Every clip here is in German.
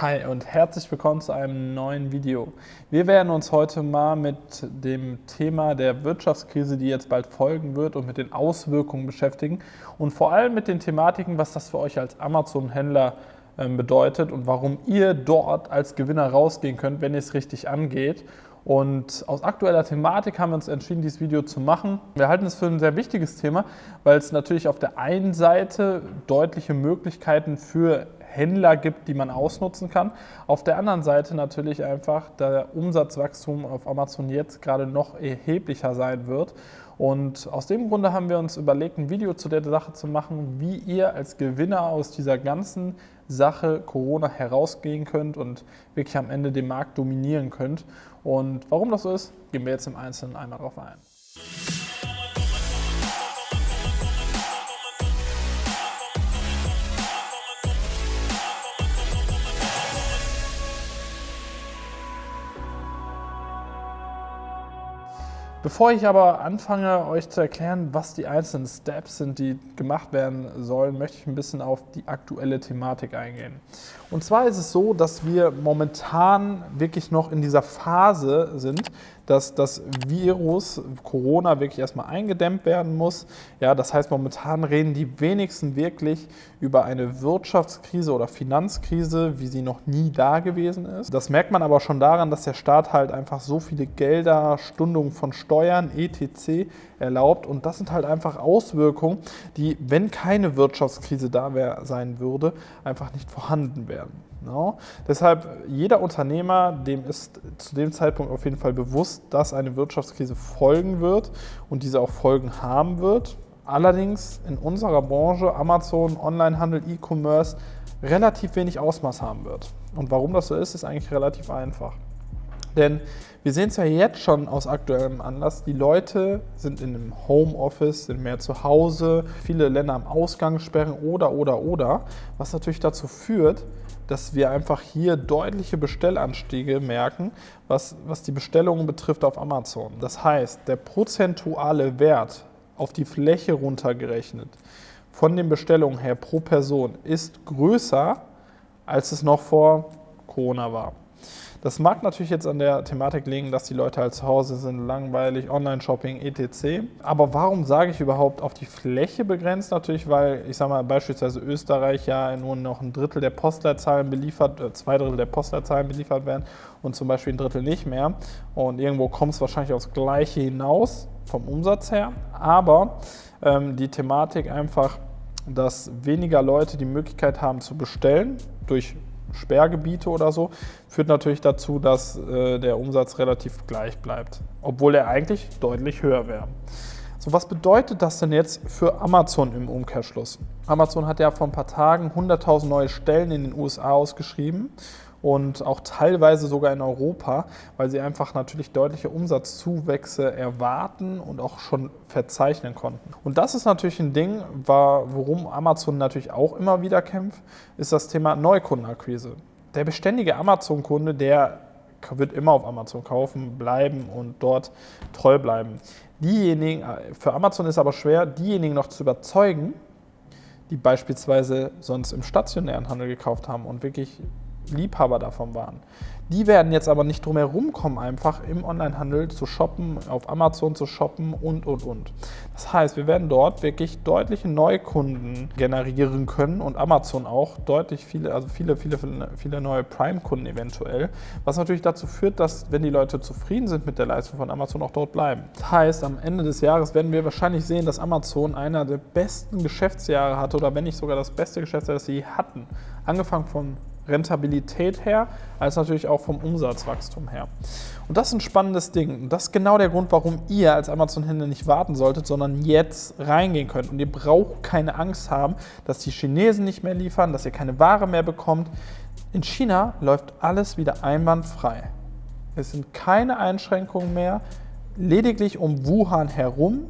Hi und herzlich willkommen zu einem neuen Video. Wir werden uns heute mal mit dem Thema der Wirtschaftskrise, die jetzt bald folgen wird und mit den Auswirkungen beschäftigen und vor allem mit den Thematiken, was das für euch als Amazon-Händler ähm, bedeutet und warum ihr dort als Gewinner rausgehen könnt, wenn ihr es richtig angeht. Und aus aktueller Thematik haben wir uns entschieden, dieses Video zu machen. Wir halten es für ein sehr wichtiges Thema, weil es natürlich auf der einen Seite deutliche Möglichkeiten für Händler gibt, die man ausnutzen kann. Auf der anderen Seite natürlich einfach der Umsatzwachstum auf Amazon jetzt gerade noch erheblicher sein wird. Und aus dem Grunde haben wir uns überlegt, ein Video zu der Sache zu machen, wie ihr als Gewinner aus dieser ganzen Sache Corona herausgehen könnt und wirklich am Ende den Markt dominieren könnt. Und warum das so ist, gehen wir jetzt im Einzelnen einmal drauf ein. Bevor ich aber anfange, euch zu erklären, was die einzelnen Steps sind, die gemacht werden sollen, möchte ich ein bisschen auf die aktuelle Thematik eingehen. Und zwar ist es so, dass wir momentan wirklich noch in dieser Phase sind, dass das Virus Corona wirklich erstmal eingedämmt werden muss. Ja, das heißt, momentan reden die wenigsten wirklich über eine Wirtschaftskrise oder Finanzkrise, wie sie noch nie da gewesen ist. Das merkt man aber schon daran, dass der Staat halt einfach so viele Gelder, Stundungen von Steuern, etc. erlaubt. Und das sind halt einfach Auswirkungen, die, wenn keine Wirtschaftskrise da wär, sein würde, einfach nicht vorhanden wären. No. Deshalb, jeder Unternehmer, dem ist zu dem Zeitpunkt auf jeden Fall bewusst, dass eine Wirtschaftskrise folgen wird und diese auch Folgen haben wird. Allerdings in unserer Branche, Amazon, Onlinehandel, E-Commerce, relativ wenig Ausmaß haben wird. Und warum das so ist, ist eigentlich relativ einfach. Denn wir sehen es ja jetzt schon aus aktuellem Anlass, die Leute sind in einem Homeoffice, sind mehr zu Hause, viele Länder am Ausgang sperren oder, oder, oder, was natürlich dazu führt, dass wir einfach hier deutliche Bestellanstiege merken, was, was die Bestellungen betrifft auf Amazon. Das heißt, der prozentuale Wert auf die Fläche runtergerechnet von den Bestellungen her pro Person ist größer, als es noch vor Corona war. Das mag natürlich jetzt an der Thematik liegen, dass die Leute halt zu Hause sind, langweilig, Online-Shopping, etc. Aber warum sage ich überhaupt auf die Fläche begrenzt? Natürlich, weil ich sage mal beispielsweise Österreich ja nur noch ein Drittel der Postleitzahlen beliefert, äh, zwei Drittel der Postleitzahlen beliefert werden und zum Beispiel ein Drittel nicht mehr. Und irgendwo kommt es wahrscheinlich aufs Gleiche hinaus vom Umsatz her. Aber ähm, die Thematik einfach, dass weniger Leute die Möglichkeit haben zu bestellen durch Sperrgebiete oder so, führt natürlich dazu, dass äh, der Umsatz relativ gleich bleibt, obwohl er eigentlich deutlich höher wäre. So, was bedeutet das denn jetzt für Amazon im Umkehrschluss? Amazon hat ja vor ein paar Tagen 100.000 neue Stellen in den USA ausgeschrieben und auch teilweise sogar in Europa, weil sie einfach natürlich deutliche Umsatzzuwächse erwarten und auch schon verzeichnen konnten. Und das ist natürlich ein Ding, worum Amazon natürlich auch immer wieder kämpft, ist das Thema Neukundenakquise. Der beständige Amazon-Kunde, der wird immer auf Amazon kaufen, bleiben und dort treu bleiben. Diejenigen, für Amazon ist aber schwer, diejenigen noch zu überzeugen, die beispielsweise sonst im stationären Handel gekauft haben und wirklich Liebhaber davon waren. Die werden jetzt aber nicht drum herum kommen, einfach im Onlinehandel zu shoppen, auf Amazon zu shoppen und, und, und. Das heißt, wir werden dort wirklich deutliche Neukunden generieren können und Amazon auch deutlich viele, also viele, viele, viele neue Prime-Kunden eventuell, was natürlich dazu führt, dass, wenn die Leute zufrieden sind mit der Leistung von Amazon, auch dort bleiben. Das heißt, am Ende des Jahres werden wir wahrscheinlich sehen, dass Amazon einer der besten Geschäftsjahre hatte oder wenn nicht sogar das beste Geschäftsjahr, das sie hatten. Angefangen von Rentabilität her, als natürlich auch vom Umsatzwachstum her. Und das ist ein spannendes Ding. Und das ist genau der Grund, warum ihr als Amazon-Händler nicht warten solltet, sondern jetzt reingehen könnt. Und ihr braucht keine Angst haben, dass die Chinesen nicht mehr liefern, dass ihr keine Ware mehr bekommt. In China läuft alles wieder einwandfrei. Es sind keine Einschränkungen mehr, lediglich um Wuhan herum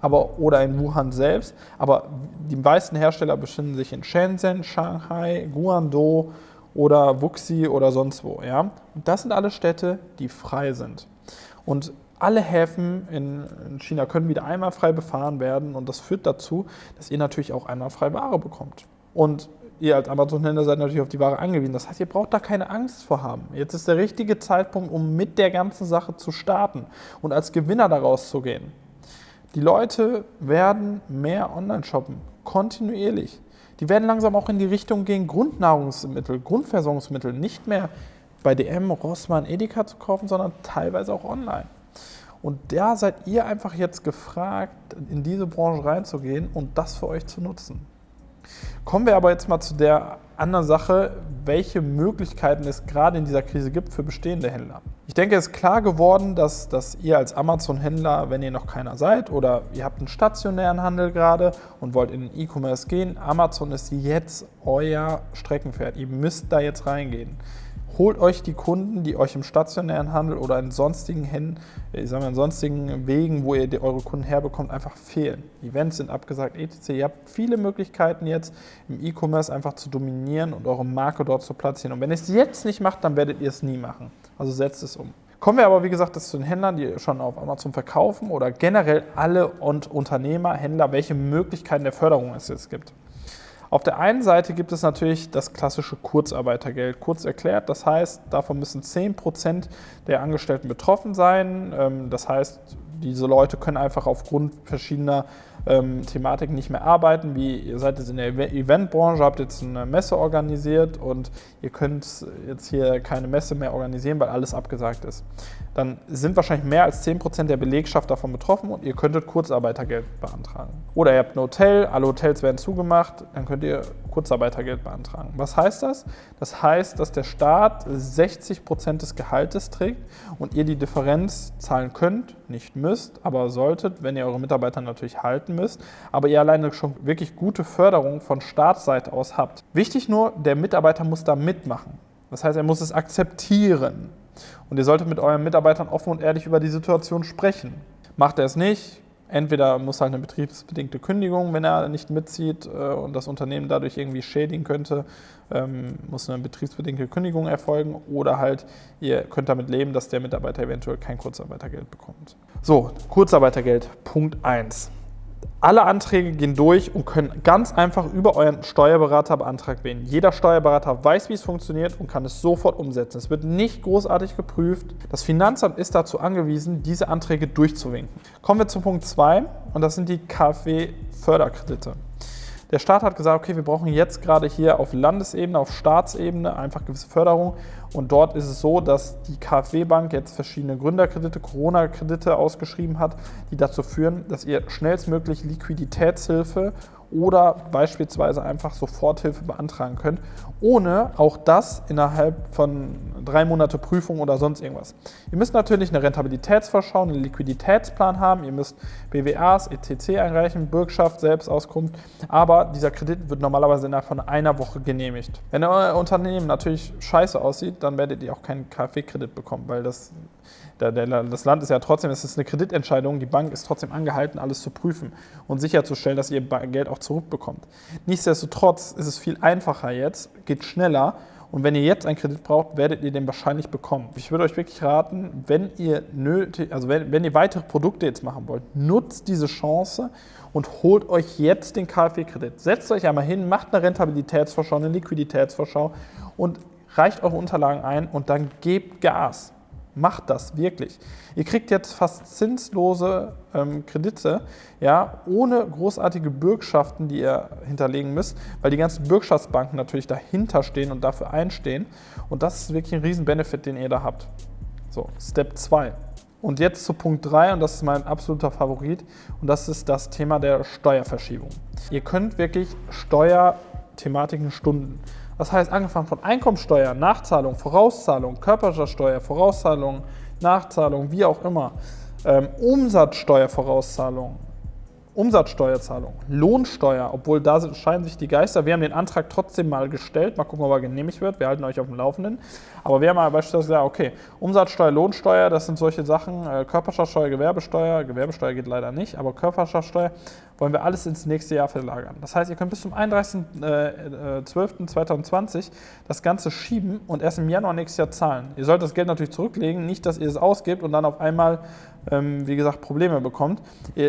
aber, oder in Wuhan selbst. Aber die meisten Hersteller befinden sich in Shenzhen, Shanghai, Guangdong oder Wuxi oder sonst wo. Ja? Und das sind alle Städte, die frei sind. Und alle Häfen in China können wieder einmal frei befahren werden und das führt dazu, dass ihr natürlich auch einmal frei Ware bekommt. Und ihr als Amazon-Händler seid natürlich auf die Ware angewiesen. Das heißt, ihr braucht da keine Angst vor haben. Jetzt ist der richtige Zeitpunkt, um mit der ganzen Sache zu starten und als Gewinner daraus zu gehen. Die Leute werden mehr online shoppen, kontinuierlich. Die werden langsam auch in die Richtung gehen, Grundnahrungsmittel, Grundversorgungsmittel nicht mehr bei DM, Rossmann, Edeka zu kaufen, sondern teilweise auch online. Und da seid ihr einfach jetzt gefragt, in diese Branche reinzugehen und das für euch zu nutzen. Kommen wir aber jetzt mal zu der anderen Sache, welche Möglichkeiten es gerade in dieser Krise gibt für bestehende Händler. Ich denke, es ist klar geworden, dass, dass ihr als Amazon-Händler, wenn ihr noch keiner seid oder ihr habt einen stationären Handel gerade und wollt in den E-Commerce gehen, Amazon ist jetzt euer Streckenpferd. Ihr müsst da jetzt reingehen holt euch die Kunden, die euch im stationären Handel oder in sonstigen Händen, ich sag mal, in sonstigen Wegen, wo ihr die, eure Kunden herbekommt, einfach fehlen. Events sind abgesagt, etc. Ihr habt viele Möglichkeiten jetzt im E-Commerce einfach zu dominieren und eure Marke dort zu platzieren. Und wenn ihr es jetzt nicht macht, dann werdet ihr es nie machen. Also setzt es um. Kommen wir aber, wie gesagt, zu den Händlern, die schon auf Amazon verkaufen oder generell alle und Unternehmer, Händler, welche Möglichkeiten der Förderung es jetzt gibt. Auf der einen Seite gibt es natürlich das klassische Kurzarbeitergeld. Kurz erklärt, das heißt, davon müssen 10% der Angestellten betroffen sein. Ähm, das heißt, diese Leute können einfach aufgrund verschiedener ähm, Thematiken nicht mehr arbeiten, wie ihr seid jetzt in der Eventbranche, habt jetzt eine Messe organisiert und ihr könnt jetzt hier keine Messe mehr organisieren, weil alles abgesagt ist. Dann sind wahrscheinlich mehr als 10% der Belegschaft davon betroffen und ihr könntet Kurzarbeitergeld beantragen. Oder ihr habt ein Hotel, alle Hotels werden zugemacht, dann könnt ihr Kurzarbeitergeld beantragen. Was heißt das? Das heißt, dass der Staat 60% des Gehaltes trägt und ihr die Differenz zahlen könnt, nicht müsst, aber solltet, wenn ihr eure Mitarbeiter natürlich halten müsst, aber ihr alleine schon wirklich gute Förderung von Staatsseite aus habt. Wichtig nur, der Mitarbeiter muss da mitmachen. Das heißt, er muss es akzeptieren. Und ihr solltet mit euren Mitarbeitern offen und ehrlich über die Situation sprechen. Macht er es nicht, entweder muss halt eine betriebsbedingte Kündigung, wenn er nicht mitzieht äh, und das Unternehmen dadurch irgendwie schädigen könnte, ähm, muss eine betriebsbedingte Kündigung erfolgen oder halt ihr könnt damit leben, dass der Mitarbeiter eventuell kein Kurzarbeitergeld bekommt. So, Kurzarbeitergeld, Punkt 1. Alle Anträge gehen durch und können ganz einfach über euren Steuerberater beantragt werden. Jeder Steuerberater weiß, wie es funktioniert und kann es sofort umsetzen. Es wird nicht großartig geprüft. Das Finanzamt ist dazu angewiesen, diese Anträge durchzuwinken. Kommen wir zu Punkt 2 und das sind die KfW-Förderkredite. Der Staat hat gesagt, okay, wir brauchen jetzt gerade hier auf Landesebene, auf Staatsebene einfach gewisse Förderung. Und dort ist es so, dass die KfW-Bank jetzt verschiedene Gründerkredite, Corona-Kredite ausgeschrieben hat, die dazu führen, dass ihr schnellstmöglich Liquiditätshilfe oder beispielsweise einfach Soforthilfe beantragen könnt, ohne auch das innerhalb von drei Monate Prüfung oder sonst irgendwas. Ihr müsst natürlich eine Rentabilitätsvorschau, einen Liquiditätsplan haben, ihr müsst BWAs, ETC einreichen, Bürgschaft, Selbstauskunft, aber dieser Kredit wird normalerweise innerhalb von einer Woche genehmigt. Wenn euer Unternehmen natürlich scheiße aussieht, dann werdet ihr auch keinen KfW-Kredit bekommen, weil das der, der, das Land ist ja trotzdem, es ist eine Kreditentscheidung, die Bank ist trotzdem angehalten, alles zu prüfen und sicherzustellen, dass ihr Geld auch zurückbekommt. Nichtsdestotrotz ist es viel einfacher jetzt, geht schneller und wenn ihr jetzt einen Kredit braucht, werdet ihr den wahrscheinlich bekommen. Ich würde euch wirklich raten, wenn ihr nötig, also wenn, wenn ihr weitere Produkte jetzt machen wollt, nutzt diese Chance und holt euch jetzt den KfW-Kredit. Setzt euch einmal hin, macht eine Rentabilitätsvorschau, eine Liquiditätsvorschau und reicht eure Unterlagen ein und dann gebt Gas. Macht das wirklich. Ihr kriegt jetzt fast zinslose ähm, Kredite, ja, ohne großartige Bürgschaften, die ihr hinterlegen müsst, weil die ganzen Bürgschaftsbanken natürlich dahinter stehen und dafür einstehen. Und das ist wirklich ein Riesen-Benefit, den ihr da habt. So, Step 2. Und jetzt zu Punkt 3 und das ist mein absoluter Favorit und das ist das Thema der Steuerverschiebung. Ihr könnt wirklich Steuerthematiken stunden. Das heißt, angefangen von Einkommensteuer, Nachzahlung, Vorauszahlung, Körperschaftsteuer, Vorauszahlung, Nachzahlung, wie auch immer, ähm, Umsatzsteuervorauszahlung, Umsatzsteuerzahlung, Lohnsteuer, obwohl da scheinen sich die Geister. Wir haben den Antrag trotzdem mal gestellt, mal gucken, ob er genehmigt wird. Wir halten euch auf dem Laufenden. Aber wir haben mal beispielsweise gesagt, okay, Umsatzsteuer, Lohnsteuer, das sind solche Sachen, äh, Körperschaftsteuer, Gewerbesteuer, Gewerbesteuer geht leider nicht, aber Körperschaftsteuer, wollen wir alles ins nächste Jahr verlagern. Das heißt, ihr könnt bis zum 31.12.2020 äh, das Ganze schieben und erst im Januar nächstes Jahr zahlen. Ihr sollt das Geld natürlich zurücklegen, nicht, dass ihr es ausgibt und dann auf einmal, ähm, wie gesagt, Probleme bekommt.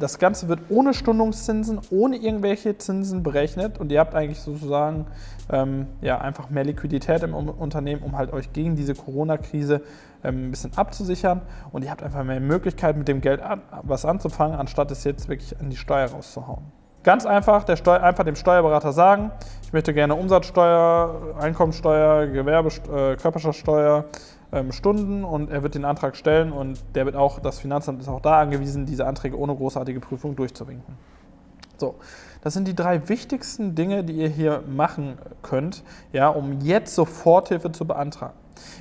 Das Ganze wird ohne Stundungszinsen, ohne irgendwelche Zinsen berechnet und ihr habt eigentlich sozusagen ähm, ja, einfach mehr Liquidität im Unternehmen, um halt euch gegen diese Corona-Krise ähm, ein bisschen abzusichern und ihr habt einfach mehr Möglichkeit, mit dem Geld was anzufangen, anstatt es jetzt wirklich an die Steuer rauszuhauen. Ganz einfach, einfach dem Steuerberater sagen, ich möchte gerne Umsatzsteuer, Einkommensteuer, Gewerbe, äh, Körperschaftsteuer, ähm, Stunden und er wird den Antrag stellen und der wird auch, das Finanzamt ist auch da angewiesen, diese Anträge ohne großartige Prüfung durchzuwinken. So, das sind die drei wichtigsten Dinge, die ihr hier machen könnt, ja, um jetzt Soforthilfe zu beantragen.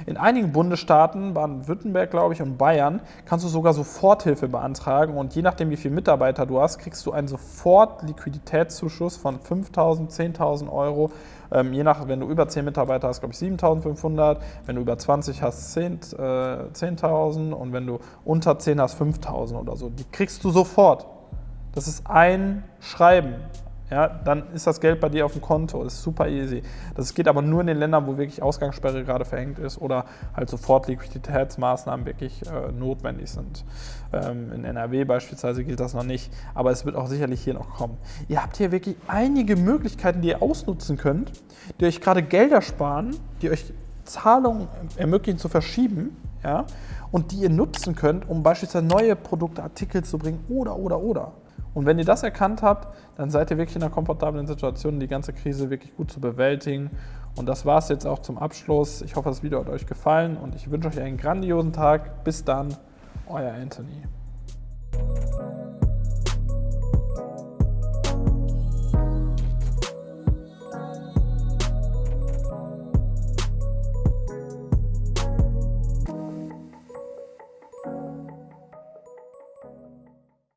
In einigen Bundesstaaten, Baden-Württemberg, glaube ich, und Bayern, kannst du sogar Soforthilfe beantragen und je nachdem, wie viele Mitarbeiter du hast, kriegst du einen Sofort-Liquiditätszuschuss von 5.000, 10.000 Euro. Ähm, je nach, wenn du über 10 Mitarbeiter hast, glaube ich 7.500, wenn du über 20 hast, 10.000 äh, 10 und wenn du unter 10 hast, 5.000 oder so. Die kriegst du sofort. Das ist ein Schreiben ja, dann ist das Geld bei dir auf dem Konto. Das ist super easy. Das geht aber nur in den Ländern, wo wirklich Ausgangssperre gerade verhängt ist oder halt sofort Liquiditätsmaßnahmen wirklich äh, notwendig sind. Ähm, in NRW beispielsweise gilt das noch nicht, aber es wird auch sicherlich hier noch kommen. Ihr habt hier wirklich einige Möglichkeiten, die ihr ausnutzen könnt, die euch gerade Gelder sparen, die euch Zahlungen ermöglichen zu verschieben ja, und die ihr nutzen könnt, um beispielsweise neue Produkte, Artikel zu bringen oder, oder, oder. Und wenn ihr das erkannt habt, dann seid ihr wirklich in einer komfortablen Situation, die ganze Krise wirklich gut zu bewältigen. Und das war es jetzt auch zum Abschluss. Ich hoffe, das Video hat euch gefallen und ich wünsche euch einen grandiosen Tag. Bis dann, euer Anthony.